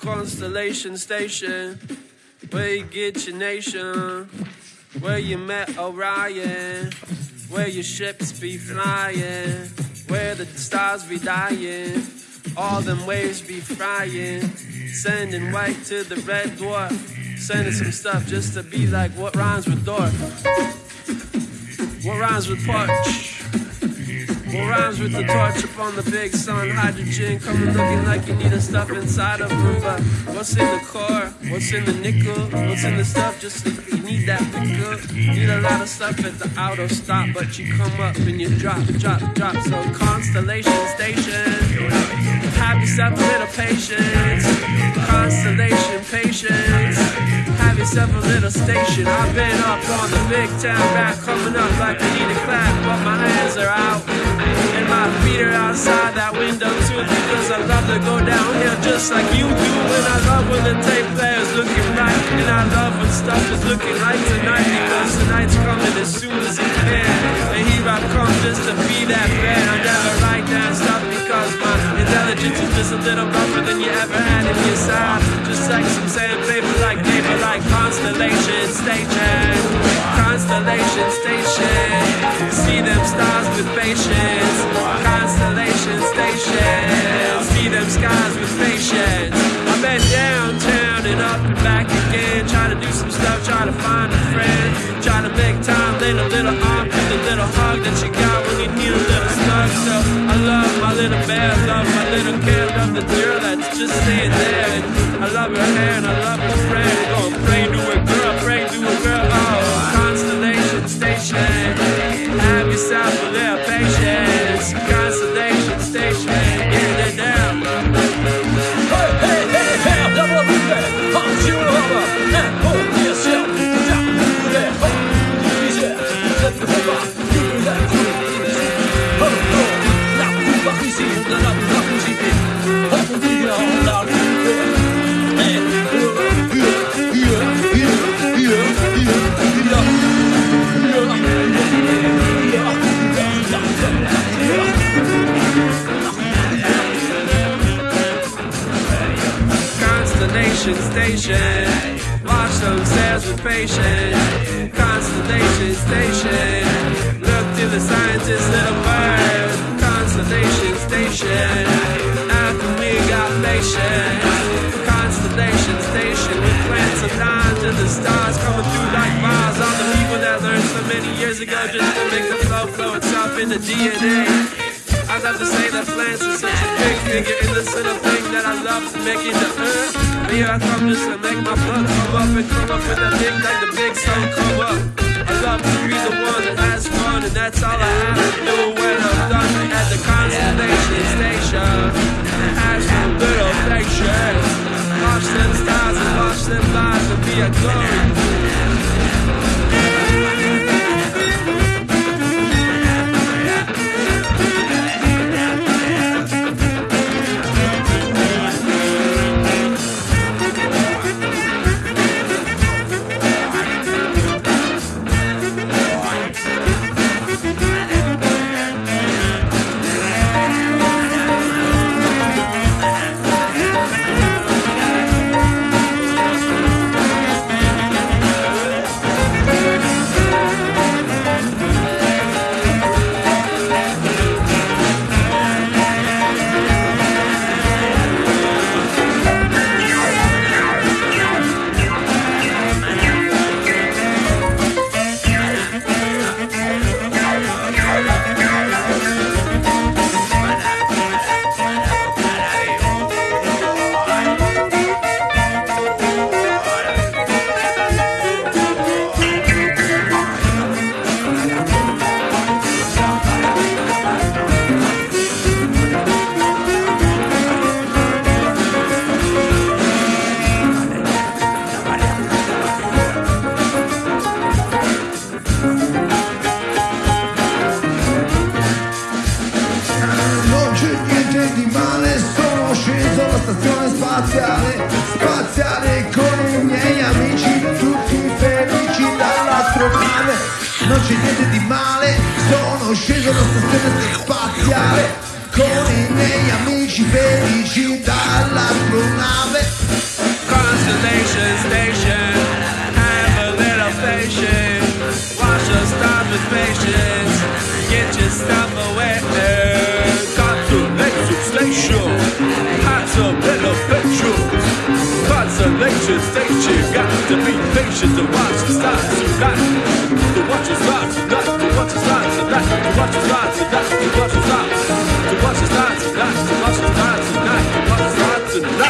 Constellation Station, where you get your nation, where you met Orion, where your ships be flying, where the stars be dying, all them waves be frying, sending white to the red dwarf, sending some stuff just to be like what rhymes with dwarf, what rhymes with porch. What rhymes with the torch upon the big sun? Hydrogen coming looking like you need a stuff inside of. But what's in the car? What's in the nickel? What's in the stuff? Just you need that pickup. Need a lot of stuff at the auto stop, but you come up and you drop, drop, drop. So Constellation Station, have yourself a little patience. Constellation patience. Have yourself a little station. I've been up on the big town rap, coming up like I need a clap, but my hands are out. My feet are outside that window too because I love to go downhill just like you do. And I love when the tape player's looking right. And I love when stuff is looking right tonight because tonight's coming as soon as it can. And here I come just to be that man. I never write down stuff because my intelligence is just a little rougher than you ever had in your side. Just like some sandpaper, like paper, like constellation station. Constellation station. See them stars with patience. Constellation station. See them skies with patience. I've been downtown and up and back again. Trying to do some stuff, trying to find a friend. Trying to make time, lend a little arm, give a little hug that you got when you need a little snug. So I love my little bear, love my little kid, love the girl that's just staying there. And I love her hair and I love her friend. Little Constellation station. Watch those stairs with patience. Constellation station. Look to the scientist, little bird. Constellation station. After we got patience. Constellation station. We plant some lines and the stars coming through like bars. All the people that learned so many years ago just to make the flow flow itself in the DNA. I love to say that plants are such a big figure in the this little thing that I love to make it the earth. Here I come just to make my blood come up and come up with a thing like the big sun come up. I love to be the one that has fun and that's all I have to do when I'm done at the constellation station. Ask for little patience. Watch them stars and watch them lives and be a glory. ci felici dall'astronave Constellation Station Have a little patience. Watch your stars with patience. Get your stuff away. Constellation Station Have a little patience Constellation Station Got to be patient to watch the stars Got To watch the stars tonight To watch the stars tonight To watch the stars tonight To watch the stars tonight to watch the stars, not to watch Tonight.